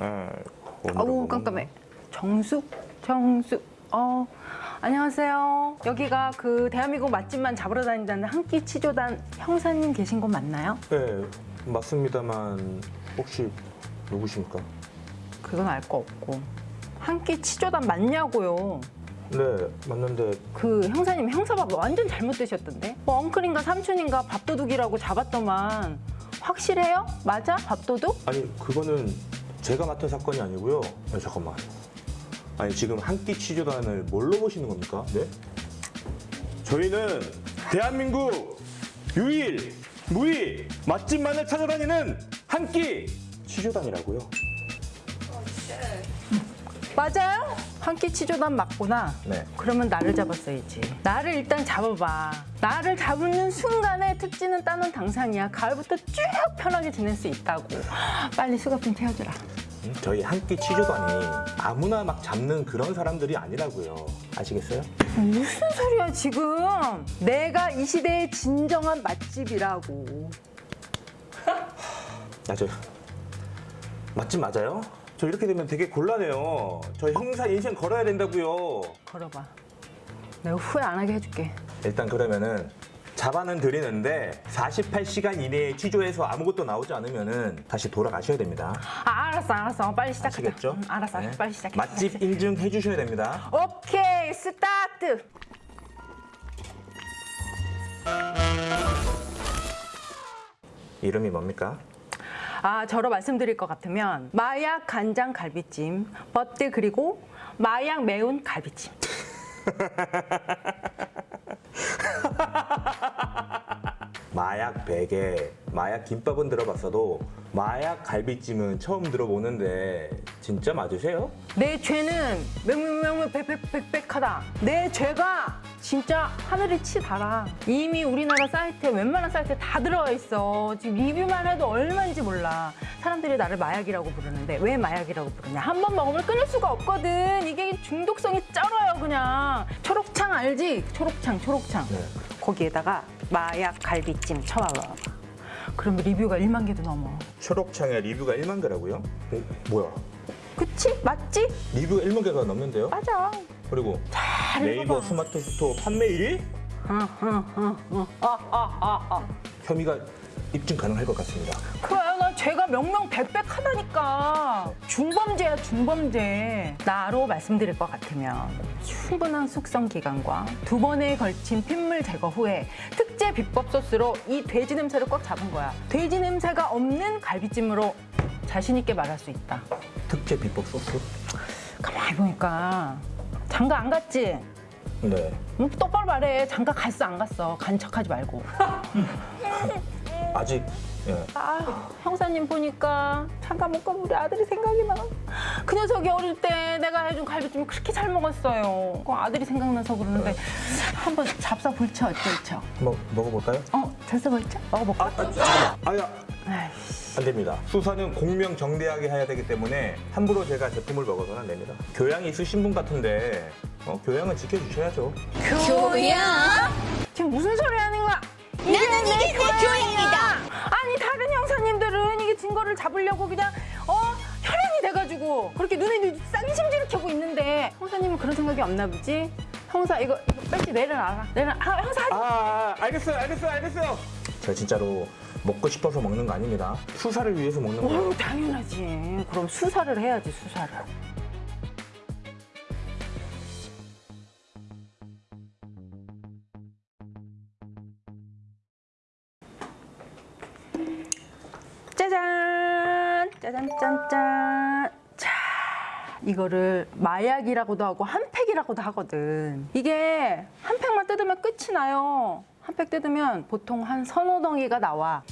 아, 오늘은 아우 뭐 깜깜해. 정숙? 정숙. 어, 안녕하세요. 여기가 그 대한민국 맛집만 잡으러 다닌다는 한끼 치조단 형사님 계신 곳 맞나요? 네, 맞습니다만 혹시 누구십니까? 그건 알 거 없고. 한 끼 치조단 맞냐고요. 네, 맞는데 그 형사님 형사밥 완전 잘못 드셨던데? 뭐 엉클인가 삼촌인가 밥도둑이라고 잡았더만 확실해요? 맞아? 밥도둑? 아니 그거는 제가 맡은 사건이 아니고요. 아니, 잠깐만. 아니 지금 한 끼 취조단을 뭘로 보시는 겁니까? 네? 저희는 대한민국 유일 무이 맛집만을 찾아다니는 한 끼 취조단이라고요. 맞아요? 한 끼 치조단 맞구나. 네. 그러면 나를 잡았어야지. 나를 일단 잡아봐. 나를 잡는 순간에 특지는 따는 당상이야. 가을부터 쭉 편하게 지낼 수 있다고. 빨리 수갑 좀 채워주라. 음, 저희 한끼 취조단이 아무나 막 잡는 그런 사람들이 아니라고요. 아시겠어요? 무슨 소리야 지금? 내가 이 시대의 진정한 맛집이라고. 아, 저 맛집 맞아요? 저 이렇게 되면 되게 곤란해요. 저 형사 인생 걸어야 된다고요. 걸어봐. 내가 후회 안 하게 해줄게. 일단 그러면은 잡아는 드리는데 48시간 이내에 취조해서 아무것도 나오지 않으면은 다시 돌아가셔야 됩니다. 아, 알았어, 알았어. 빨리 시작하자. 아시겠죠? 음, 알았어, 네. 빨리 시작해. 맛집 인증해 주셔야 됩니다. 오케이, 스타트. 이름이 뭡니까? 아, 저로 말씀드릴 것 같으면 마약 간장 갈비찜, 버트 그리고 마약 매운 갈비찜. 마약 베개, 마약 김밥은 들어봤어도 마약 갈비찜은 처음 들어보는데 진짜 맞으세요? 내 죄는 명명명명 백백백백하다. 내 죄가 진짜 하늘이 치 달아. 이미 우리나라 사이트에 웬만한 사이트에 다 들어와 있어. 지금 리뷰만 해도 얼마인지 몰라. 사람들이 나를 마약이라고 부르는데 왜 마약이라고 부르냐? 한 번 먹으면 끊을 수가 없거든. 이게 중독성이 쩔어요, 그냥. 초록창 알지? 초록창, 초록창. 네. 거기에다가 마약 갈비찜 쳐봐봐. 그러면 리뷰가 1만 개도 넘어. 초록창에 리뷰가 1만 개라고요? 어, 뭐야? 그치? 맞지? 리뷰가 1만 개가 넘는데요? 맞아. 그리고 잘 네이버. 스마트 스토어 판매 1위? 어, 어, 어, 어. 아, 아, 아, 아. 혐의가 입증 가능할 것 같습니다. 그래, 나 죄가 명명백백하다니까. 중범죄야, 중범죄. 나로 말씀드릴 것 같으면 충분한 숙성 기간과 두 번에 걸친 핏물 제거 후에 특제 비법 소스로 이 돼지 냄새를 꽉 잡은 거야. 돼지 냄새가 없는 갈비찜으로 자신 있게 말할 수 있다. 특제 비법 소스? 가만히 보니까 장가 안 갔지? 네. 음, 똑바로 말해. 장가 갔어, 안 갔어. 간 척하지 말고. 아직 예. 아 형사님 보니까 잠깐 못 가면 우리 아들이 생각이 나. 그 녀석이 어릴 때 내가 해준 갈비찜 그렇게 잘 먹었어요. 그 아들이 생각나서 그러는데 한번 잡사 볼쳐 어쩔죠? 뭐 먹어볼까요? 어 잡사 볼쳐? 먹어볼까? 아, 잠깐만. 아야. 아이씨. 안 됩니다. 수사는 공명 정대하게 해야 되기 때문에 함부로 제가 제품을 먹어서는 안 됩니다. 교양이 있으신 분 같은데 어, 교양은 지켜주셔야죠. 교양? 지금 무슨 소리 하는 거야? 나는 이게 내 교양이다. 아니 다른 형사님들은 이게 증거를 잡으려고 그냥 어 혈연이 돼가지고 그렇게 눈에 쌍심지를 켜고 있는데 형사님은 그런 생각이 없나 보지? 형사 이거, 이거 빨리 내려놔라. 내려. 아, 형사 하지 아, 아, 알겠어요, 알겠어요, 알겠어요. 제가 진짜로 먹고 싶어서 먹는 거 아닙니다. 수사를 위해서 먹는 거예요. 어, 당연하지. 그럼 수사를 해야지, 수사를. 짜잔! 짜잔, 짠짠! 자, 이거를 마약이라고도 하고 한 팩이라고도 하거든. 이게 한 팩만 뜯으면 끝이 나요. 한 팩 뜯으면 보통 한 서너 덩이가 나와.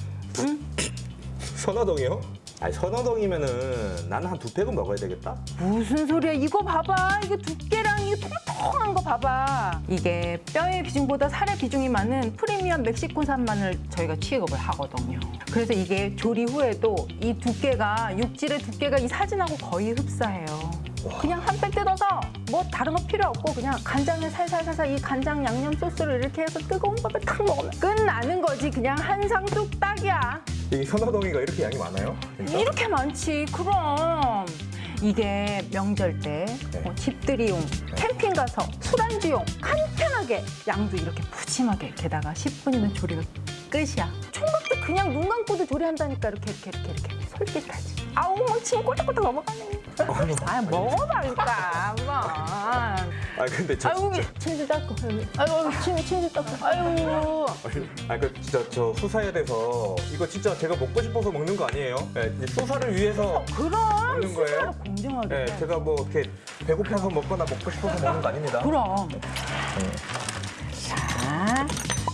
선화동이요? 아니 선화동이면은 나는 한 두 팩은 먹어야 되겠다. 무슨 소리야? 이거 봐봐. 이게 두께랑 이게 통통한 거 봐봐. 이게 뼈의 비중보다 살의 비중이 많은 프리미엄 멕시코산만을 저희가 취급을 하거든요. 그래서 이게 조리 후에도 이 두께가 육질의 두께가 이 사진하고 거의 흡사해요 그냥 한 팩 뜯어서 뭐 다른 거 필요 없고 그냥 간장에 살살살살 이 간장 양념 소스를 이렇게 해서 뜨거운 밥에 탁 먹으면 끝나는 거지 그냥 한상 뚝딱이야 이 선호동이가 이렇게 양이 많아요? 진짜? 이렇게 많지. 그럼. 이게 명절 때 네. 뭐 집들이용, 캠핑 가서 술안주용 간편하게 양도 이렇게 푸짐하게 게다가 10분이면 조리가 끝이야. 총각도 그냥 눈 감고도 조리한다니까 이렇게 이렇게 이렇게 이렇게 솔깃하지. 아우 막침 꼴딱꼴딱 넘어가네. 아 먹어봐니까 한번. 아 근데 저 진짜 침좀 닦고. 아유 침 침좀 닦고. 아유. 아, 그 진짜 저 수사에 대해서 이거 진짜 제가 먹고 싶어서 먹는 거 아니에요? 네, 이제 수사를 위해서 그럼 먹는 거예요? 수사를 공정하게. 네, 제가 뭐 이렇게 배고파서 먹거나 먹고 싶어서 먹는 거 아닙니다. 그럼. 자,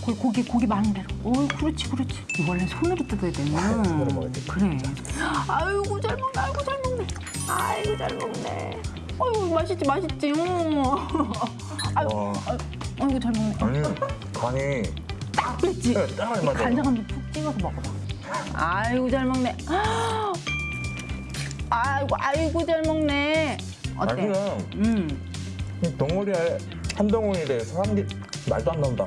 고- 고기 고기 많은 대로. 오, 그렇지, 그렇지. 원래 손으로 뜯어야 되는. 아, 손으로. 그래. 아이고 잘 먹네, 아이고 잘 먹네, 아이고 잘 먹네. 아이고 맛있지, 맛있지. 어. 아이고, 와. 아이고 잘 먹네. 아니 간이 딱 뺐지. 네, 딱 맞아요. 간장 한번 푹 찍어서 먹어봐. 아이고 잘 먹네. 아이고 아이고 잘 먹네. 어때? 아니요. 음. 이 덩어리에 한 덩어리에 살이 말도 안 나온다.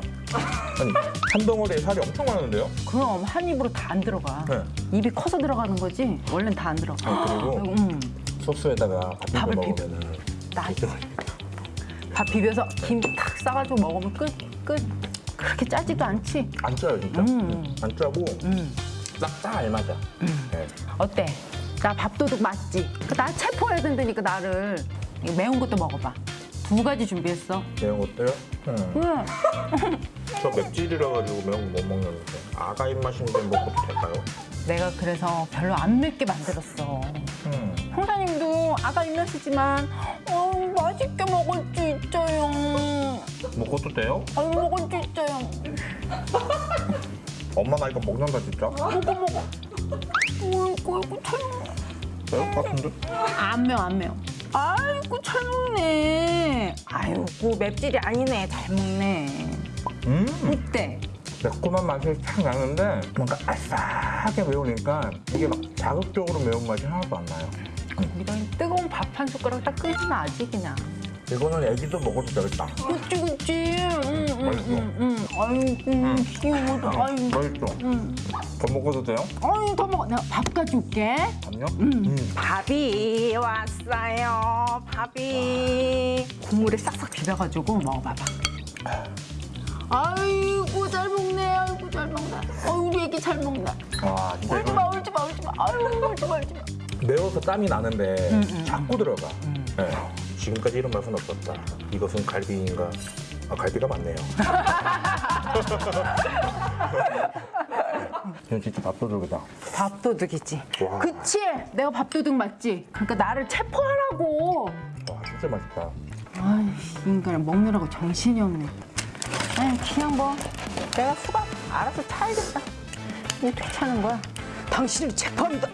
아니 한 덩어리에 살이 엄청 많은데요? 그럼 한 입으로 다 안 들어가. 네. 입이 커서 들어가는 거지. 원래는 다 안 들어가. 아, 그리고 음, 소스에다가 밥 비벼. 먹으면은 나밥 비벼서 김 탁 싸가지고 먹으면 끝 끝. 그렇게 짜지도 않지. 안 짜요 진짜. 음. 안 짜고 음. 딱딱 알맞아. 네. 어때? 나 밥도둑 맞지? 그나 체포해야 된다니까 나를. 매운 것도 먹어봐. 두 가지 준비했어. 매운 것도요? 음. 응. 저 맵찔이라 가지고 매운 거 못 먹는데 아가 입맛인데 먹어도 될까요? 내가 그래서 별로 안 맵게 만들었어. 음. 형사님도 아가 입맛이지만 어, 맛있게 먹을 수 있어요. 먹어도 돼요? 아유 먹을 수 있어요. 엄마 나 이거 먹는다 진짜? 먹어 먹어. 어이구 어이구 잘 먹네. 매울 것 같은데? 안 매워 안 매워. 아이고 잘 먹네. 아이고 맵찔이 아니네 잘 먹네. 음. 어때? 매콤한 맛이 탁 나는데 뭔가 아싸하게 매우니까 이게 막 자극적으로 매운 맛이 하나도 안 나요. 이런 뜨거운 밥 한 숟가락 딱 끓이면 아지 그냥. 이거는 애기도 먹어도 되겠다. 그치 그치. 응, 응, 맛있어. 아이고 귀여워. 아이고. 맛있어. 응. 더 먹어도 돼요? 아유 더 먹어. 내가 밥 가져올게. 아니요? 음. 밥이 왔어요. 밥이 국물에 싹싹 비벼가지고 먹어봐봐. 잘 먹네. 와 진짜 울지 마 울지 마 울지 마. 아유 울지 마 울지 마. 매워서 땀이 나는데 음, 음, 자꾸 들어가. 네. 지금까지 이런 맛은 없었다. 이것은 갈비인가? 아, 갈비가 맞네요. 이건 진짜 밥도둑이다. 밥도둑이지. 와. 그치? 내가 밥도둑 맞지? 그러니까 나를 체포하라고. 와 진짜 맛있다. 아이씨 인간 먹느라고 정신이 없네. 아이 그냥 뭐 내가 수갑 알아서 차야겠다. 이게 괜찮은 거야. 당신을 체포합니다.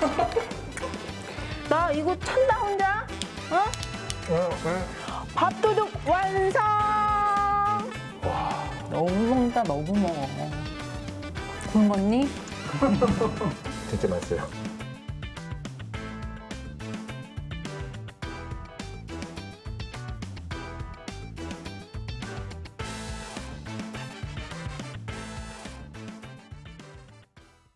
나 이거 찬다 혼자. 어? 밥도둑 완성. 너무 먹는다 너무 먹어. 굶었니? 진짜 맛있어요.